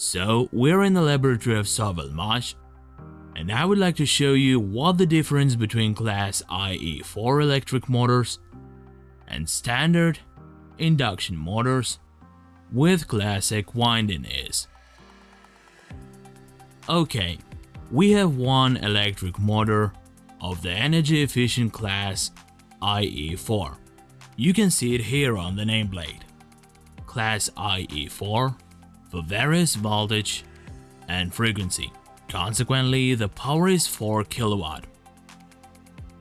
So we're in the laboratory of Savalmash and I would like to show you what the difference between class IE4 electric motors and standard induction motors with classic winding is. Okay, we have one electric motor of the energy efficient class IE4. You can see it here on the nameplate. Class IE4 for various voltage and frequency. Consequently, the power is 4 kilowatt.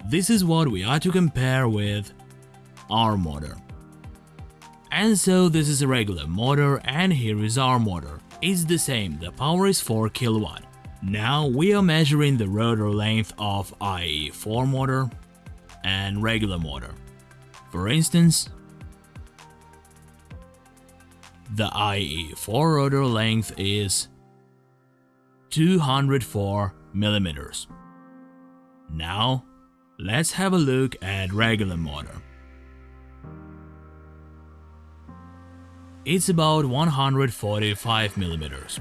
This is what we are to compare with our motor. And so this is a regular motor and here is our motor. It's the same, the power is 4 kilowatt. Now we are measuring the rotor length of IE4 motor and regular motor. For instance, the IE4 rotor length is 204 millimeters. Now, let's have a look at regular motor. It's about 145 millimeters.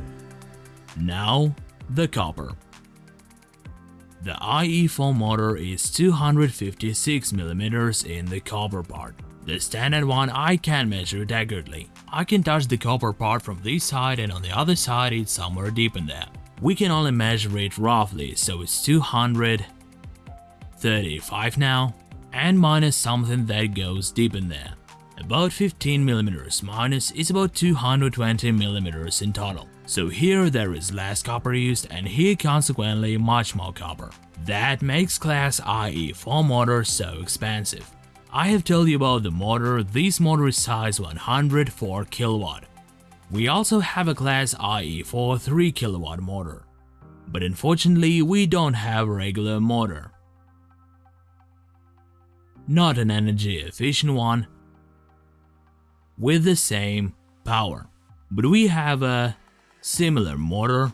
Now, the copper. The IE4 motor is 256 millimeters in the copper part. The standard one I can measure it accurately. I can touch the copper part from this side and on the other side it's somewhere deep in there. We can only measure it roughly, so it's 235 now, and minus something that goes deep in there. About 15 mm minus is about 220 mm in total. So here there is less copper used and here consequently much more copper. That makes class IE4 motor so expensive. I have told you about the motor, this motor is size 104 kilowatt. We also have a class IE4 3 kilowatt motor, but unfortunately we don't have a regular motor. Not an energy efficient one with the same power, but we have a similar motor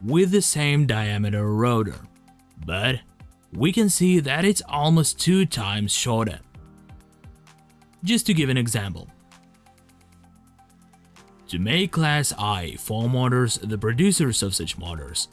with the same diameter rotor, but we can see that it's almost two times shorter. Just to give an example, to make Class I four motors, the producers of such motors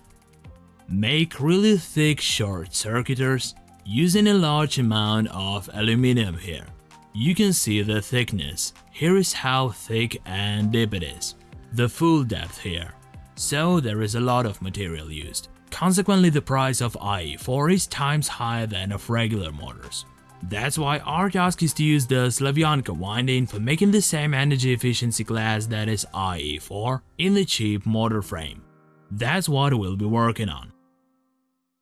make really thick short circuitors using a large amount of aluminum here. You can see the thickness, here is how thick and deep it is, the full depth here, so there is a lot of material used. Consequently the price of IE4 is times higher than of regular motors. That's why our task is to use the Slavyanka winding for making the same energy efficiency class that is IE4 in the cheap motor frame. That's what we'll be working on.